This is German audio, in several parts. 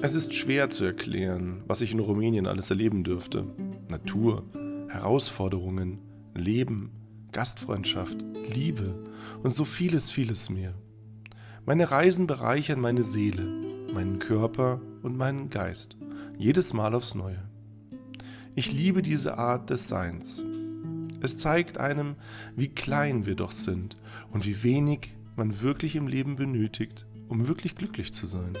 Es ist schwer zu erklären, was ich in Rumänien alles erleben dürfte. Natur, Herausforderungen, Leben, Gastfreundschaft, Liebe und so vieles, vieles mehr. Meine Reisen bereichern meine Seele, meinen Körper und meinen Geist, jedes Mal aufs Neue. Ich liebe diese Art des Seins. Es zeigt einem, wie klein wir doch sind und wie wenig man wirklich im Leben benötigt, um wirklich glücklich zu sein.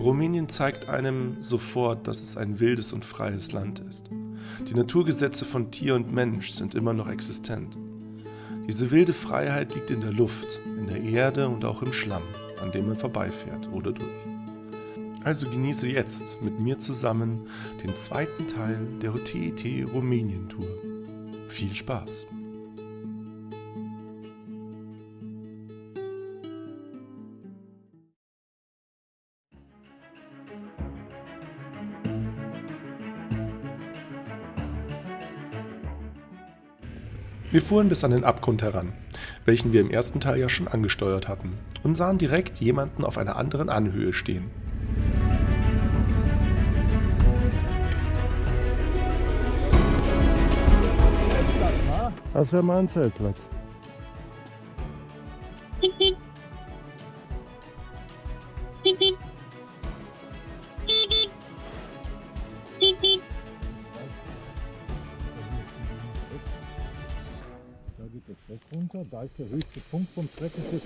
Rumänien zeigt einem sofort, dass es ein wildes und freies Land ist. Die Naturgesetze von Tier und Mensch sind immer noch existent. Diese wilde Freiheit liegt in der Luft, in der Erde und auch im Schlamm, an dem man vorbeifährt oder durch. Also genieße jetzt mit mir zusammen den zweiten Teil der OTET Rumänien Tour. Viel Spaß! Wir fuhren bis an den Abgrund heran, welchen wir im ersten Teil ja schon angesteuert hatten, und sahen direkt jemanden auf einer anderen Anhöhe stehen. Das wäre mein Zeltplatz. Der höchste Punkt vom Treppenschiff.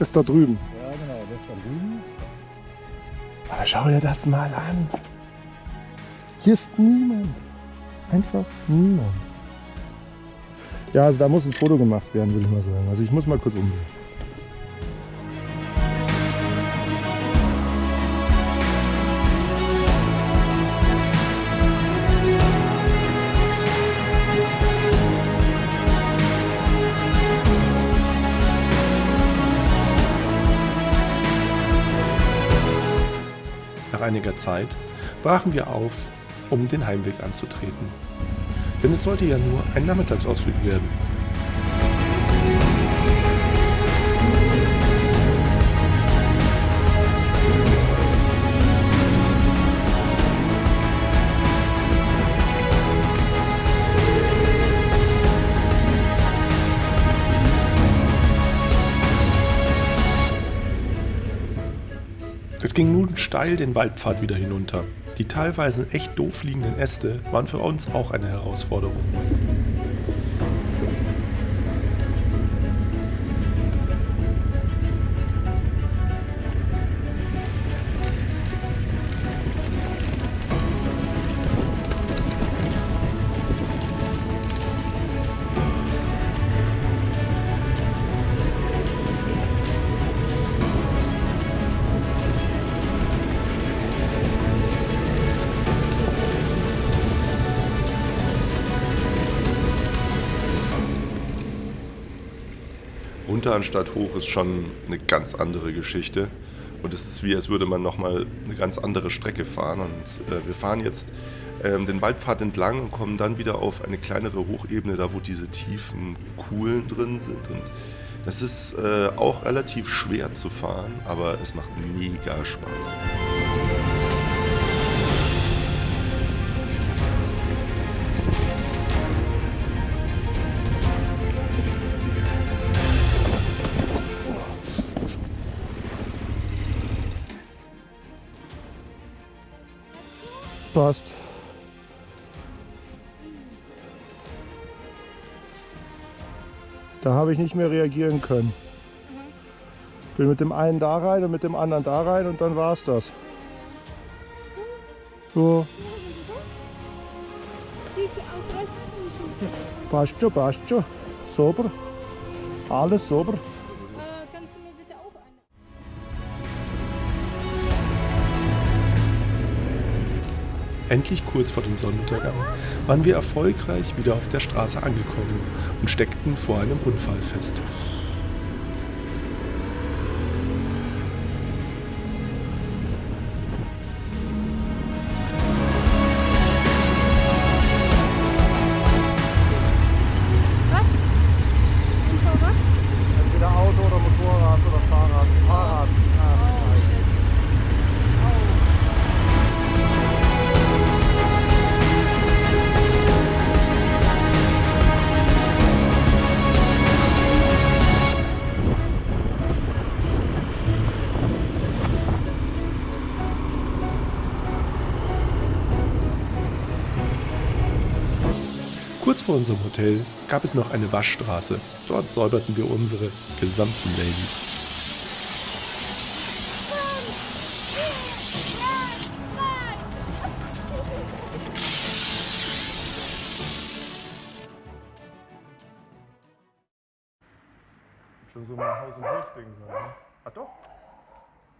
Ist da drüben. Ja, genau, der ist da drüben. Aber schau dir das mal an. Hier ist niemand. Einfach niemand. Ja, also da muss ein Foto gemacht werden, würde ich mal sagen. Also ich muss mal kurz umgehen. Einiger Zeit brachen wir auf, um den Heimweg anzutreten. Denn es sollte ja nur ein Nachmittagsausflug werden. Ging nun steil den Waldpfad wieder hinunter. Die teilweise echt doof liegenden Äste waren für uns auch eine Herausforderung. Runter anstatt hoch ist schon eine ganz andere Geschichte. Und es ist wie, als würde man nochmal eine ganz andere Strecke fahren. Und äh, wir fahren jetzt ähm, den Waldpfad entlang und kommen dann wieder auf eine kleinere Hochebene, da wo diese tiefen Kuhlen drin sind. Und das ist äh, auch relativ schwer zu fahren, aber es macht mega Spaß. Habe ich nicht mehr reagieren können. Bin mit dem einen da rein und mit dem anderen da rein und dann war es das. So. Passt schon, passt schon. Sauber. Alles sauber. Endlich kurz vor dem Sonnenuntergang waren wir erfolgreich wieder auf der Straße angekommen und steckten vor einem Unfall fest. Gab es noch eine Waschstraße. Dort säuberten wir unsere gesamten Ladies. Schon so mal Haus- und Hofding. Ne? Ah doch.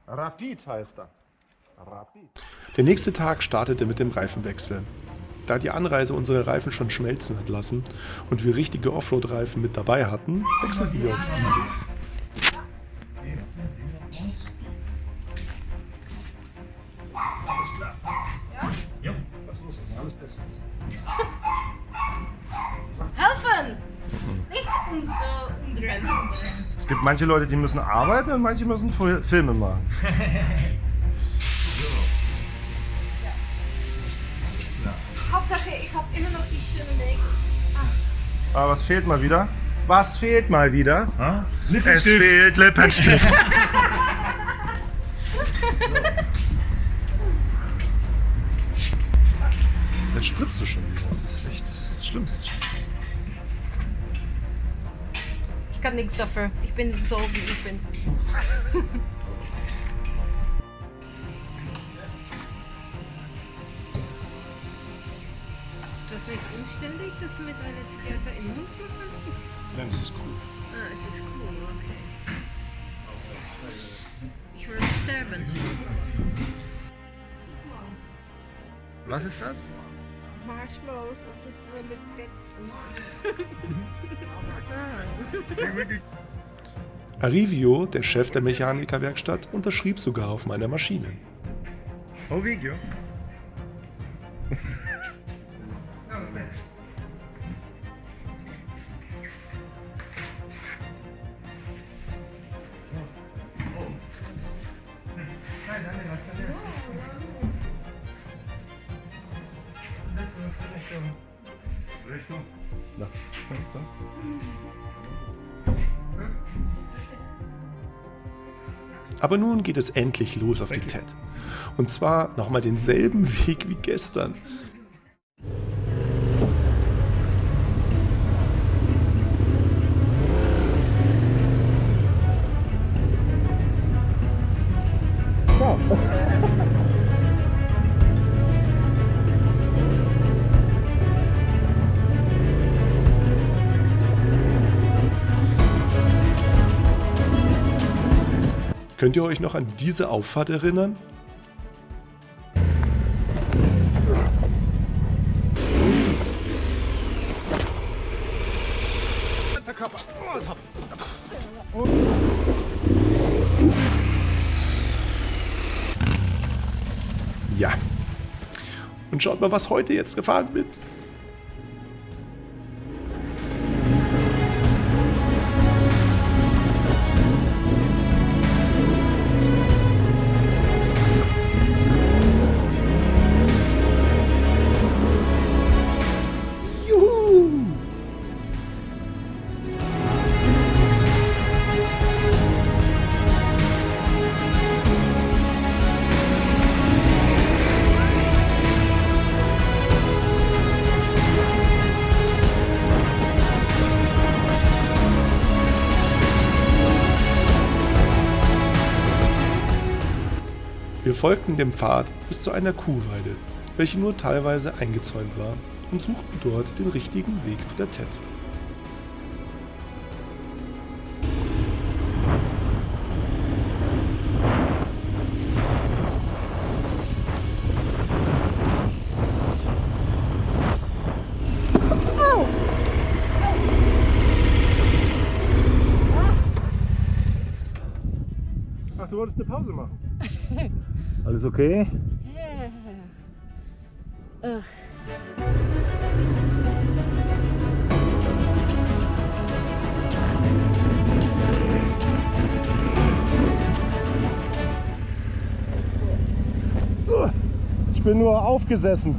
Rapid heißt er. Rapid. Der nächste Tag startete mit dem Reifenwechsel. Da die Anreise unsere Reifen schon schmelzen hat lassen und wir richtige Offroad-Reifen mit dabei hatten, wechselten wir auf diese. Helfen! Nicht äh, umdrehen. Es gibt manche Leute, die müssen arbeiten und manche müssen Filme machen. Aber was fehlt mal wieder? Was fehlt mal wieder? Ha? Es fehlt Lippenstift. Jetzt spritzt du schon wieder. Das ist echt schlimm. Ich kann nichts dafür. Ich bin so, wie ich bin. ist cool. Ah, es ist cool, okay. Ich würde sterben. Was ist das? Marshmallows mit, mit Ketchup. Arivio, der Chef der Mechanikerwerkstatt, unterschrieb sogar auf meiner Maschine. Oh, Aber nun geht es endlich los auf die TED. Und zwar nochmal denselben Weg wie gestern. Könnt ihr euch noch an diese Auffahrt erinnern? Ja. Und schaut mal, was heute jetzt gefahren bin. Folgten dem Pfad bis zu einer Kuhweide, welche nur teilweise eingezäunt war, und suchten dort den richtigen Weg auf der TED. Okay? Ja. Ugh. Ich bin nur aufgesessen.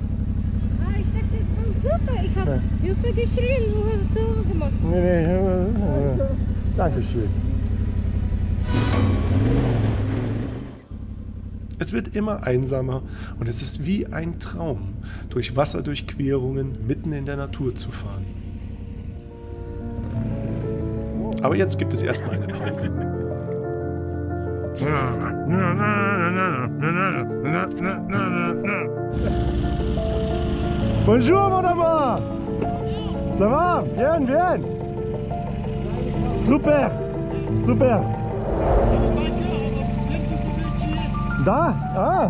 Ah, ich dachte, das war super. Ich habe Hilfe geschrien. Du hast so gemacht. Nee, nee, äh, Dankeschön. Es wird immer einsamer und es ist wie ein Traum, durch Wasserdurchquerungen mitten in der Natur zu fahren. Aber jetzt gibt es erstmal eine Pause. Bonjour, amour Ça va? Bien, bien. Super. Super Da? Ah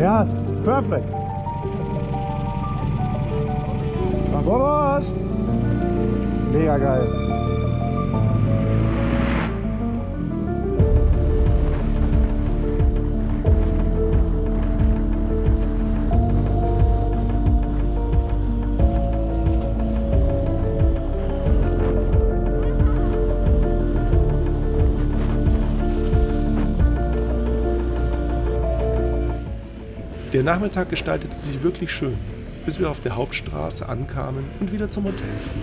Ja, ist perfekt. Mega geil Der Nachmittag gestaltete sich wirklich schön, bis wir auf der Hauptstraße ankamen und wieder zum Hotel fuhren.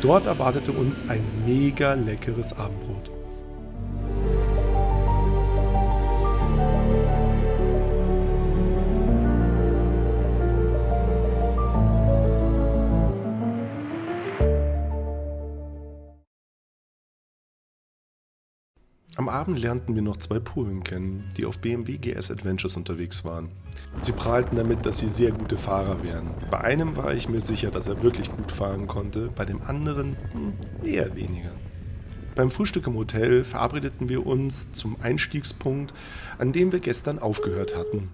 Dort erwartete uns ein mega leckeres Abendbrot. Am Abend lernten wir noch zwei Polen kennen, die auf BMW GS Adventures unterwegs waren. Sie prahlten damit, dass sie sehr gute Fahrer wären. Bei einem war ich mir sicher, dass er wirklich gut fahren konnte, bei dem anderen hm, eher weniger. Beim Frühstück im Hotel verabredeten wir uns zum Einstiegspunkt, an dem wir gestern aufgehört hatten.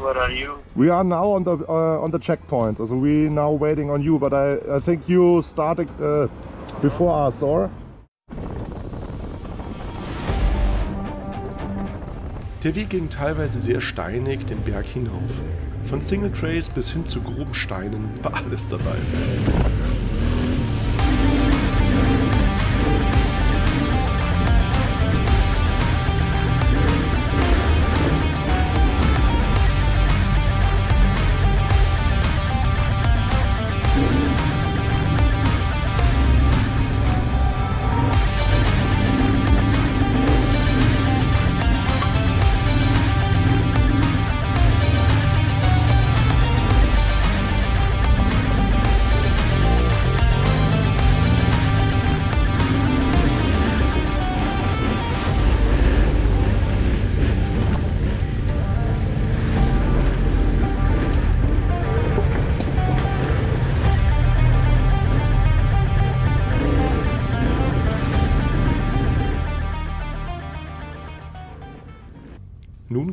Where are you? We are now on the uh, on the checkpoint. So we now waiting on you, but I, I think you started uh, before us, or? Der Weg ging teilweise sehr steinig den Berg hinauf. Von Single Trays bis hin zu groben Steinen war alles dabei.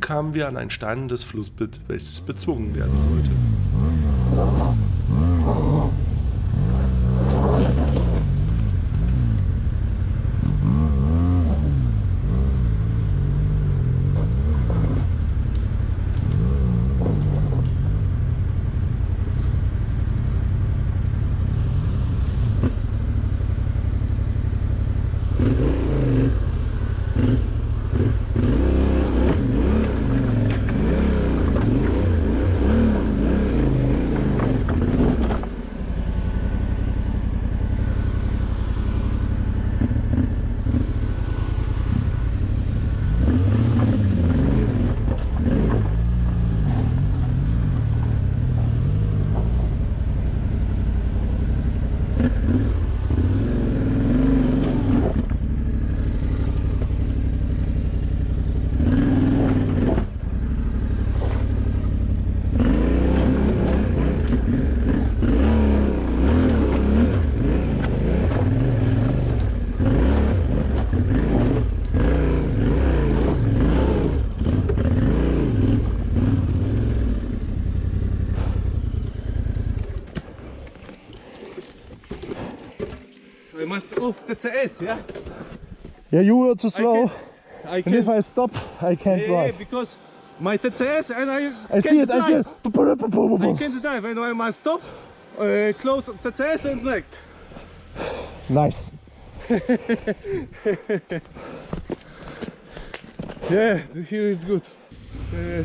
Kamen wir an ein steinendes Flussbett, welches bezwungen werden sollte. Off yeah? Yeah, you were too slow. I And if. I stop, I can't Yeah, drive. because my TCS and I. I see can't it, I see drive. it. I can't drive, and I must stop, uh, close TCS and next. Nice. Yeah, the here is good. Uh,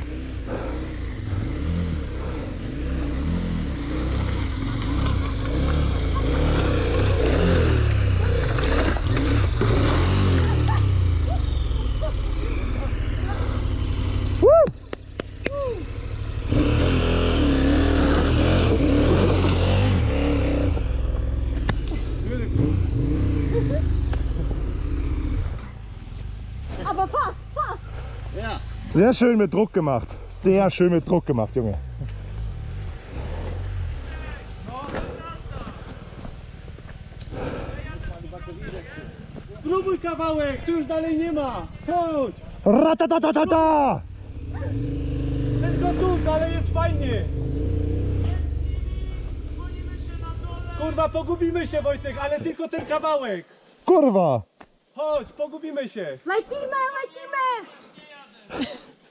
Sehr schön mit Druck gemacht. Sehr schön mit Druck gemacht, Junge. Spróbuj kawałek, tu już dalej nie ma. Chodź. Ratatatatata! Jest gotówka, ale jest fajnie. Kurwa, pogubimy się Wojtek, ale tylko ten kawałek. Kurwa! Chodź, pogubimy się. Lecimy, lecimy.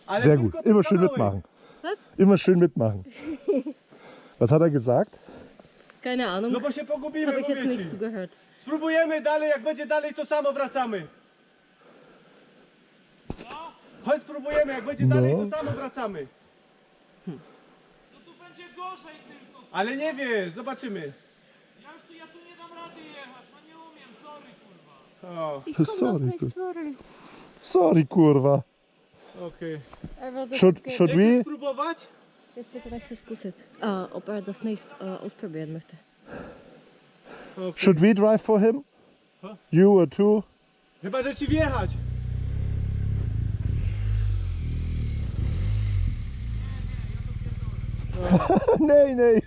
Ale Sehr gut. Immer schön mitmachen. Was? Immer schön mitmachen. Was hat er gesagt? Keine Ahnung. No bo się pogubimy, Habe ich jetzt nicht ci. zugehört. Spróbujemy dalej, jak będzie dalej, to samo wracamy. Chodź spróbujemy, jak będzie No. dalej, to samo wracamy. No tu będzie gorzej tylko. Ale nie wiesz, zobaczymy. Ja już tu, ja tu nie dam rady jechać, no nie umiem, sorry kurwa. O, Ich komm das Sorry, nicht, gut. sorry. Sorry, kurwa. Er dat Should, should we? Jetzt bitte rechts ist Kusset. Ah, ob er das nicht äh, ausprobieren möchte. Okej. Should we drive for him? Huh? You or two? Chyba, że ci wjechać. nee, nee.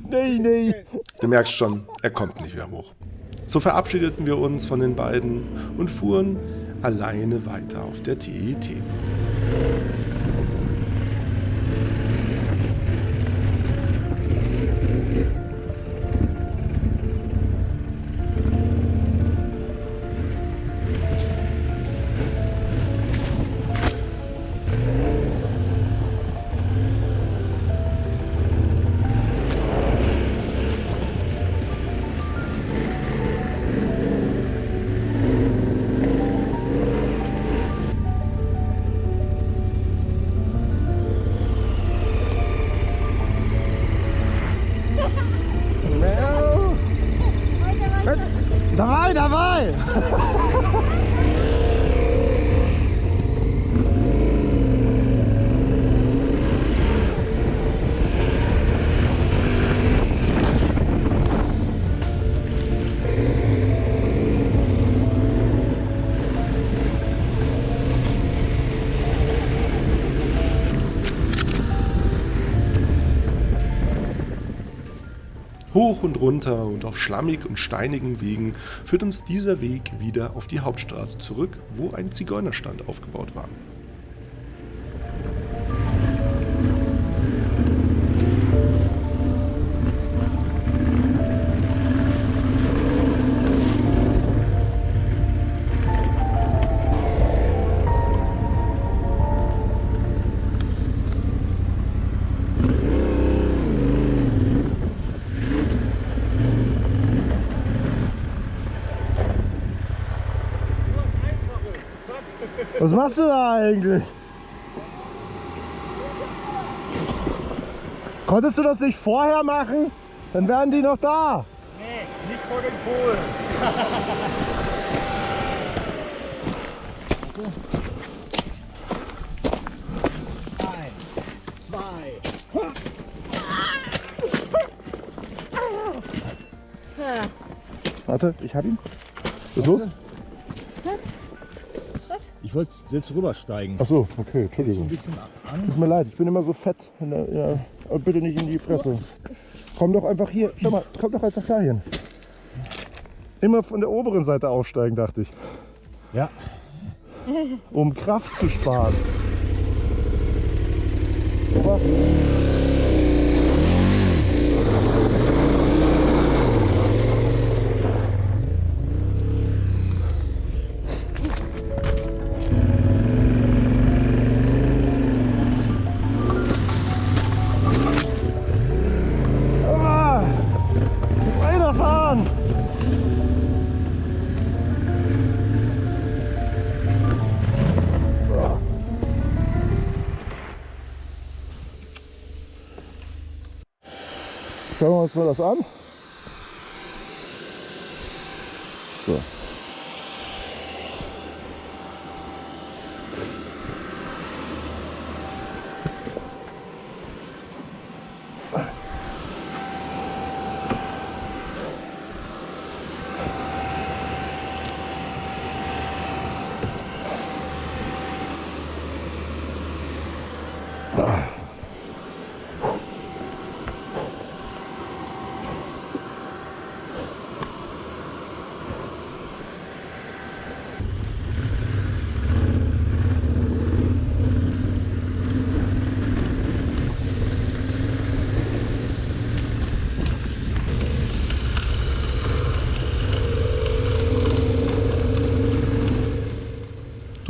nee, nee. Du merkst schon, er kommt nicht mehr hoch. So verabschiedeten wir uns von den beiden und fuhren alleine weiter auf der E TET. Hoch und runter und auf schlammig und steinigen Wegen führt uns dieser Weg wieder auf die Hauptstraße zurück, wo ein Zigeunerstand aufgebaut war. Was machst du da eigentlich? Konntest du das nicht vorher machen? Dann wären die noch da. Nicht vor den Polen. Ah, Warte, ich hab ihn. Was ist los? Ich wollte jetzt rübersteigen. Ach so, okay, Entschuldigung. Tut mir leid, ich bin immer so fett. Der- Ja, bitte nicht in die Fresse. Komm doch einfach hier. Schau mal, komm doch einfach dahin. Immer von der oberen Seite aufsteigen, dachte ich. Ja. Um Kraft zu sparen. Aber Schauen wir uns mal das an.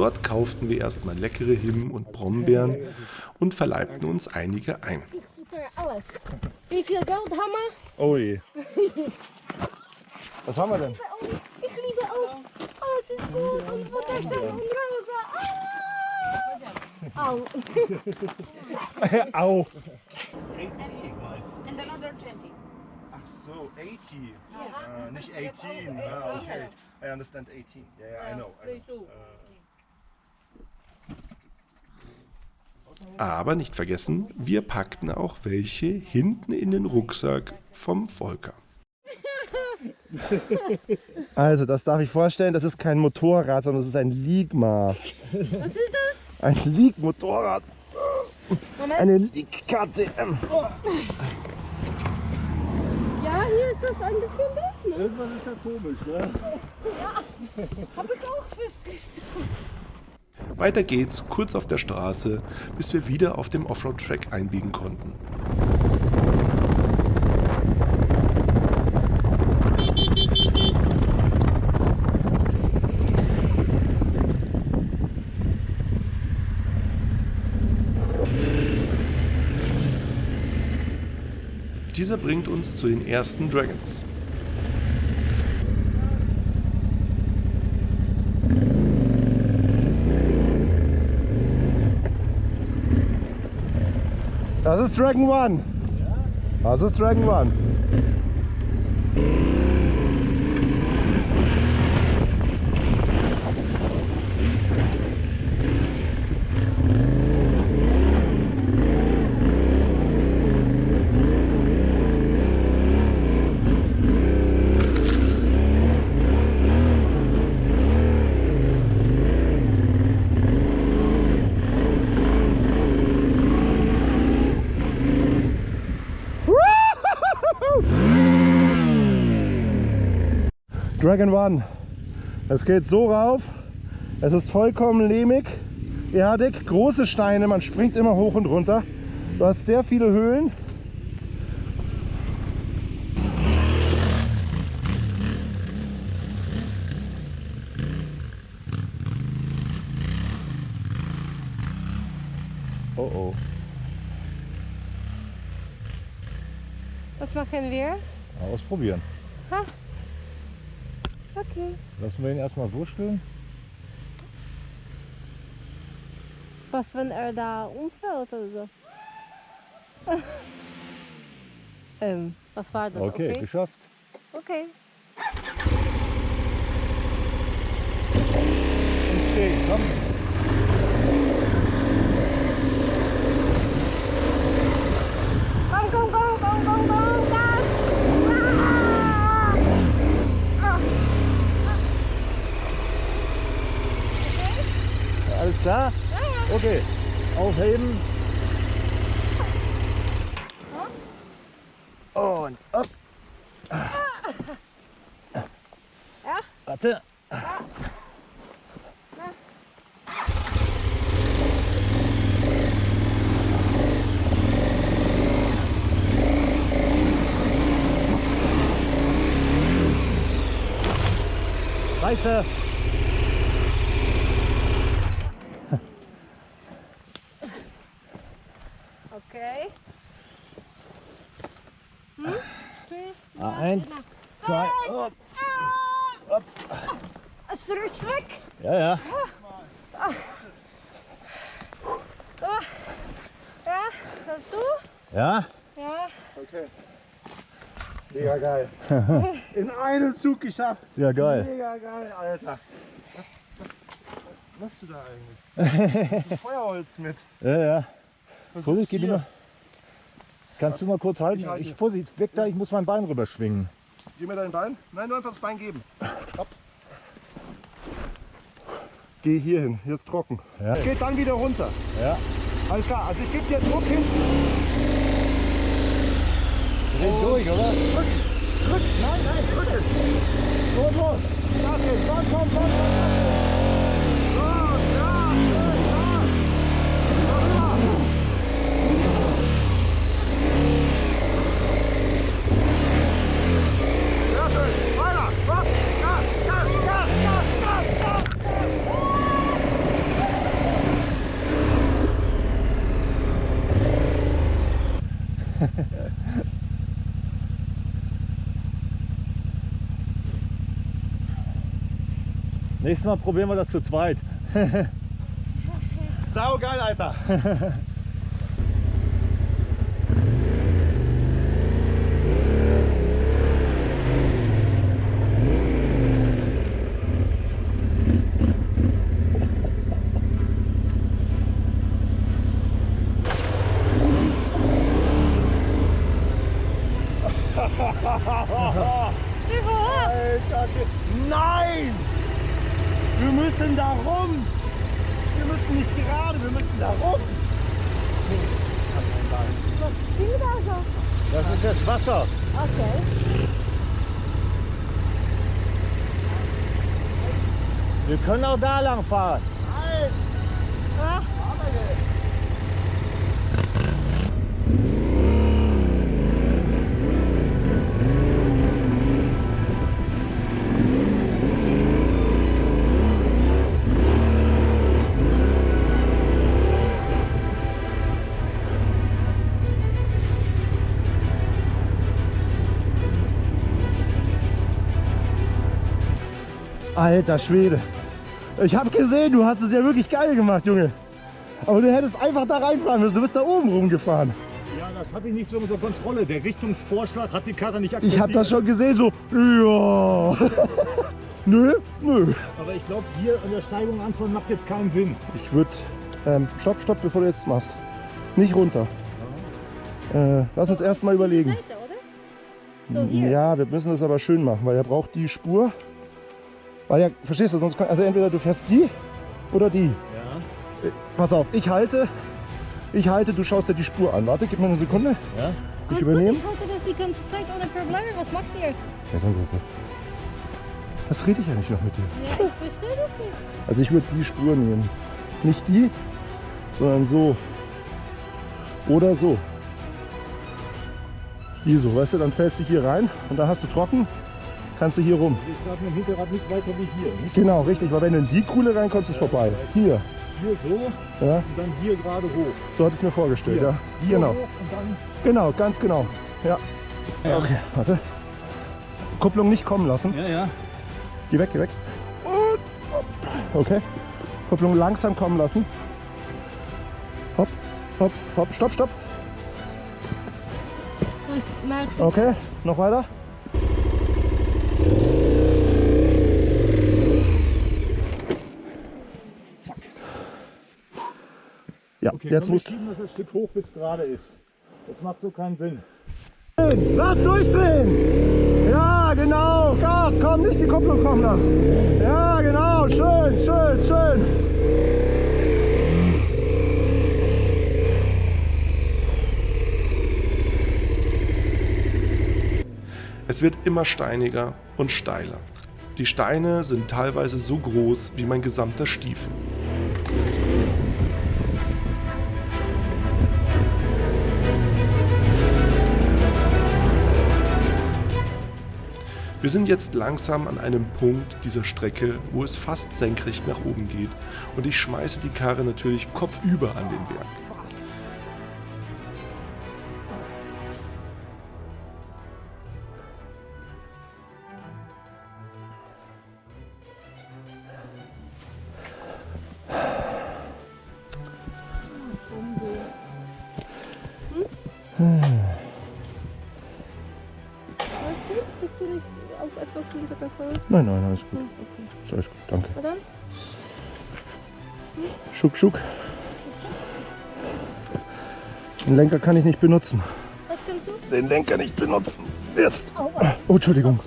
Dort kauften wir erstmal leckere Himben und Brombeeren und verleibten uns einige ein. Ich futter alles. Wie viel Geld haben wir? Oh je. Was haben wir denn? Ich liebe Obst. Alles ist gut. Und Futterschaum und Rosa. Ah! Au. Au. And another 20. Ach so, 80. Uh, nicht 18. Ah, okay. I understand 18. Yeah, yeah I know. I know. Aber nicht vergessen, wir packten auch welche hinten in den Rucksack vom Volker. Also, das darf ich vorstellen, das ist kein Motorrad, sondern das ist ein Ligma. Was ist das? Ein Lieg-Motorrad. Eine Lieg-KTM. Ja, hier ist das ein bisschen doof, ne? Irgendwas ist da komisch, ne? Hab ich auch festgestellt. Weiter geht's kurz auf der Straße, bis wir wieder auf dem Offroad-Track einbiegen konnten. Dieser bringt uns zu den ersten Dragons. Das ist Dragon One. Das ist Dragon One. Dragon One. Es geht so rauf. Es ist vollkommen lehmig, erdig, große Steine, man springt immer hoch und runter. Du hast sehr viele Höhlen. Oh oh. Was machen wir? Ausprobieren. Okay. Lassen wir ihn erstmal wursteln. Was, wenn er da umfällt oder so? ähm, was war das? Okay, Okay. geschafft. okay. Und stehen. Komm, komm, komm, komm, komm, komm, Gas! Ah! Alles klar? Okay. Aufheben. Und ab. Ja? Warte. Scheiße. Okay. Ah, Eins, zwei, up. Zurück, zurück. Ja, ja. Ja, das du? Ja. Ja. Okay. Mega geil. In einem Zug geschafft. Ja, geil. Mega geil, Alter. Was, machst du da eigentlich? Feuerholz mit. Ja, ja. Was Vorsicht, gib mir. Kannst du mal kurz halten? Ich halte. Ich, Vorsicht, weg da, ich muss mein Bein rüberschwingen. Gib mir dein Bein. Nein, nur einfach das Bein geben. Geh hier hin, hier ist trocken. Ja. Geht dann wieder runter. Ja. Alles klar. Also ich gebe dir Druck hinten. Dreh durch, oder? Drück. Nein, nein, drück es. Los, los. Gas geben. Komm, komm, komm, komm. Los, Nächstes Mal probieren wir das zu zweit. Sau geil, Alter. Alter Schwede. Nein! Wir müssen da rum! Wir müssen nicht gerade, wir müssen da rum! Das ist das Wasser. Okay. Wir können auch da lang fahren. Ah, Alter Schwede. Ich habe gesehen, du hast es ja wirklich geil gemacht, Junge. Aber du hättest einfach da reinfahren müssen. Du bist da oben rumgefahren. Ja, das hatte ich nicht so unter Kontrolle. Der Richtungsvorschlag hat die Karre nicht akzeptiert. Ich habe das schon gesehen, so, ja. nö, nö. Aber ich glaube, hier an der Steigung anfangen macht jetzt keinen Sinn. Ich würde, ähm, stopp, stopp, bevor du jetzt machst. Nicht runter. Äh, lass uns erst mal überlegen. Seite, oder? So, hier. Ja, wir müssen das aber schön machen, weil er braucht die Spur. Weil ja, verstehst du, sonst kann, also entweder du fährst die oder die. Ja. Äh, Pass auf, ich halte, ich halte, du schaust dir die Spur an. Warte, gib mir eine Sekunde. Ja? Ich Alles übernehme. Gut, ich halte das die ganze Zeit ohne Probleme. Was macht ihr? Ja, danke. Was rede ich eigentlich noch mit dir? Ja, ich verstehe das nicht. Also ich würde die Spur nehmen. Nicht die, sondern so. Oder so. Die so, weißt du, dann fällst du hier rein und dann hast du trocken, kannst du hier rum. Wir starten im Hinterrad nicht weiter wie hier. Nicht Genau, richtig, weil wenn du in die Kuhle reinkommst, ist vorbei. Hier, hier so ja, und dann hier gerade hoch. so hatte ich es mir vorgestellt, Hier, ja. hier Genau, hoch und dann genau, ganz genau. Ja. Okay, warte. Kupplung nicht kommen lassen. Ja, ja. Geh weg, geh weg. Okay. Kupplung langsam kommen lassen. Hopp, hopp, hopp. Stopp, stopp. Ich Okay, noch weiter. Ja, Okay, jetzt musst schieben das ein Stück hoch, bis gerade ist. Das macht so keinen Sinn. Lass durchdrehen! Ja, genau! Gas, komm, nicht die Kupplung kommen lassen! Ja, genau! Schön, schön, schön! Es wird immer steiniger und steiler. Die Steine sind teilweise so groß wie mein gesamter Stiefel. Wir sind jetzt langsam an einem Punkt dieser Strecke, wo es fast senkrecht nach oben geht und ich schmeiße die Karre natürlich kopfüber an den Berg. Alles gut. Hm, okay. Ist alles gut, danke. Na dann? Schuck, schuck. Den Lenker kann ich nicht benutzen. Was kannst du? Den Lenker nicht benutzen. Jetzt. Oh, Entschuldigung.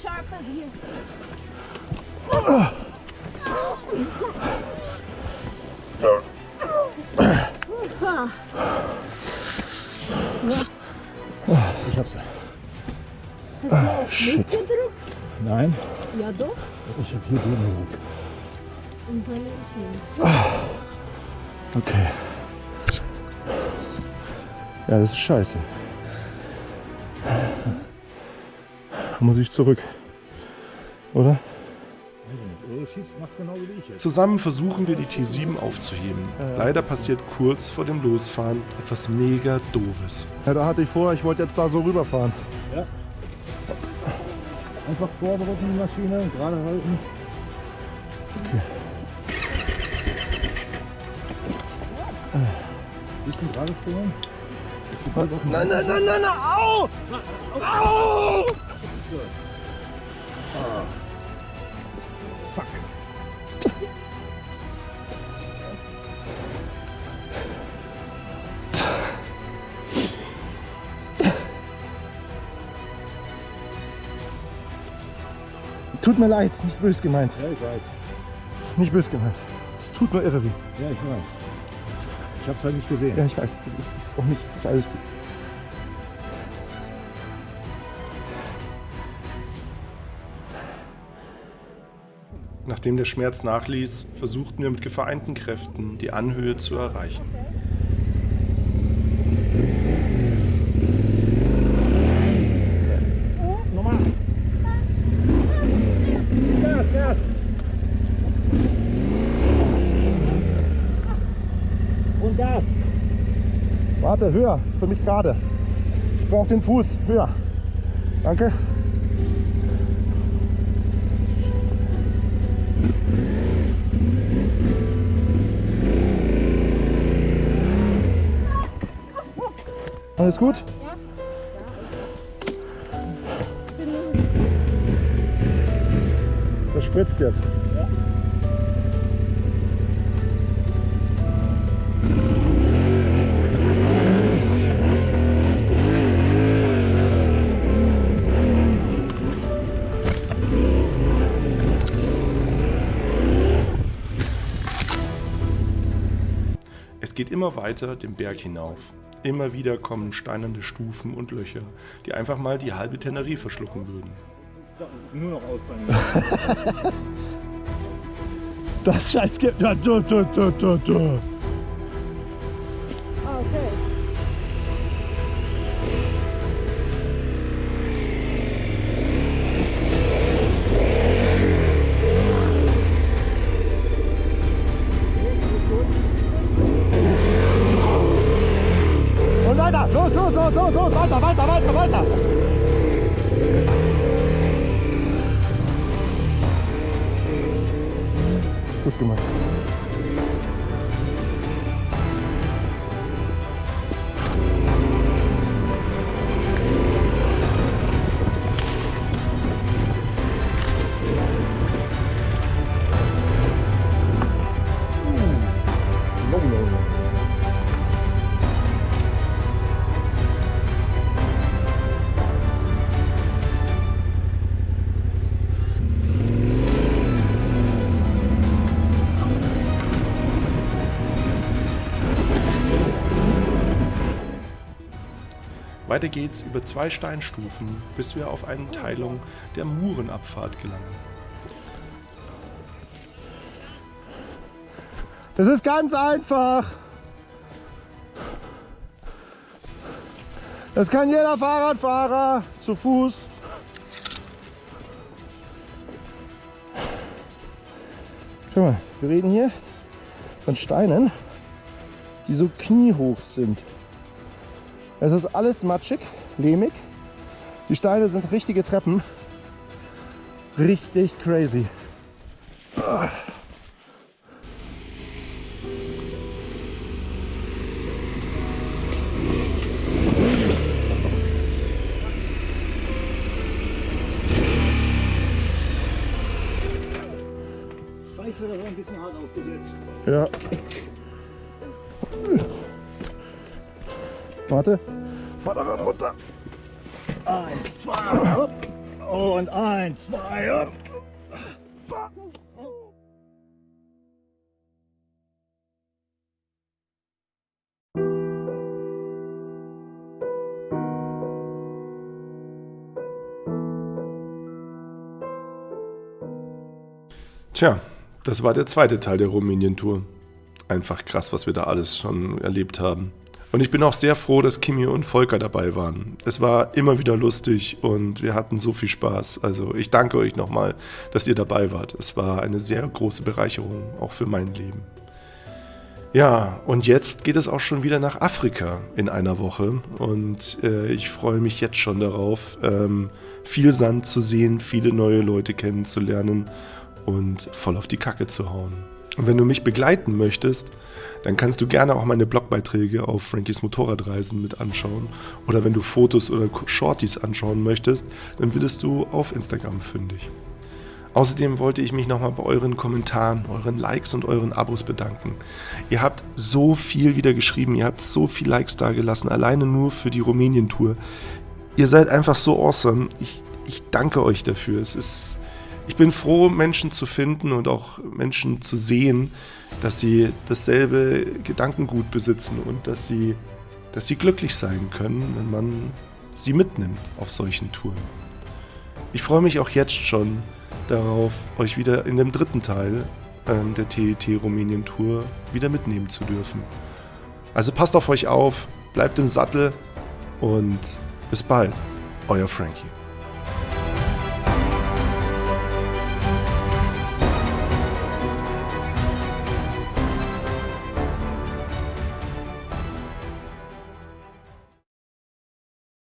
Ich hab hier drin gedrückt. Und dann ich nicht. Okay. Ja, das ist scheiße. Muss ich zurück. Oder? Genau. Zusammen versuchen wir die T7 aufzuheben. Leider passiert kurz vor dem Losfahren etwas mega doofes. Ja, da hatte ich vor, ich wollte jetzt da so rüberfahren. Einfach vordrücken die Maschine, gerade halten. Bist du gerade stehen? Nein, nein, nein, nein, nein, au! Au! Tut mir leid, nicht böse gemeint. Ja, ich weiß. Nicht böse gemeint. Es tut nur irre weh. Ja, ich weiß. Ich hab's halt nicht gesehen. Ja, ich weiß. Es ist, ist auch nicht. Es ist alles gut. Nachdem der Schmerz nachließ, versuchten wir mit vereinten Kräften, die Anhöhe zu erreichen. Nochmal. Gas, Gas. Und Gas. Warte, höher. Für mich gerade. Ich brauche den Fuß. Höher. Danke. Alles gut? Das spritzt jetzt. Geht immer weiter den Berg hinauf. Immer wieder kommen steinerne Stufen und Löcher, die einfach mal die halbe Tenerie verschlucken würden. Nur noch. Das Scheiß gibt. Ja, du, du, du, du, du. Okay. Los, los, los, los. Weiter, Weiter geht's über zwei Steinstufen, bis wir auf eine Teilung der Murenabfahrt gelangen. Das ist ganz einfach. Das kann jeder Fahrradfahrer zu Fuß. Schau mal, wir reden hier von Steinen, die so kniehoch sind. Es ist alles matschig, lehmig. Die Steine sind richtige Treppen. Richtig crazy. Scheiße, das war ein bisschen hart aufgesetzt. Ja. Warte. Vorderrad runter. Eins, zwei, hopp. Und eins, zwei, hopp. Tja, das war der zweite Teil der Rumänien-Tour. Einfach krass, was wir da alles schon erlebt haben. Und ich bin auch sehr froh, dass Kimi und Volker dabei waren. Es war immer wieder lustig und wir hatten so viel Spaß. Also ich danke euch nochmal, dass ihr dabei wart. Es war eine sehr große Bereicherung, auch für mein Leben. Ja, und jetzt geht es auch schon wieder nach Afrika in einer Woche und äh, ich freue mich jetzt schon darauf, ähm, viel Sand zu sehen, viele neue Leute kennenzulernen und voll auf die Kacke zu hauen. Und wenn du mich begleiten möchtest, dann kannst du gerne auch meine Blogbeiträge auf Frankies Motorradreisen mit anschauen. Oder wenn du Fotos oder Shorties anschauen möchtest, dann wirst du auf Instagram fündig. Außerdem wollte ich mich nochmal bei euren Kommentaren, euren Likes und euren Abos bedanken. Ihr habt so viel wieder geschrieben, ihr habt so viel Likes dagelassen, alleine nur für die Rumänien-Tour. Ihr seid einfach so awesome. Ich, ich danke euch dafür. Es ist, ich bin froh, Menschen zu finden und auch Menschen zu sehen, dass sie dasselbe Gedankengut besitzen und dass sie, dass sie glücklich sein können, wenn man sie mitnimmt auf solchen Touren. Ich freue mich auch jetzt schon darauf, euch wieder in dem dritten Teil ähm, der TET Rumänien Tour wieder mitnehmen zu dürfen. Also passt auf euch auf, bleibt im Sattel und bis bald, euer Frankie.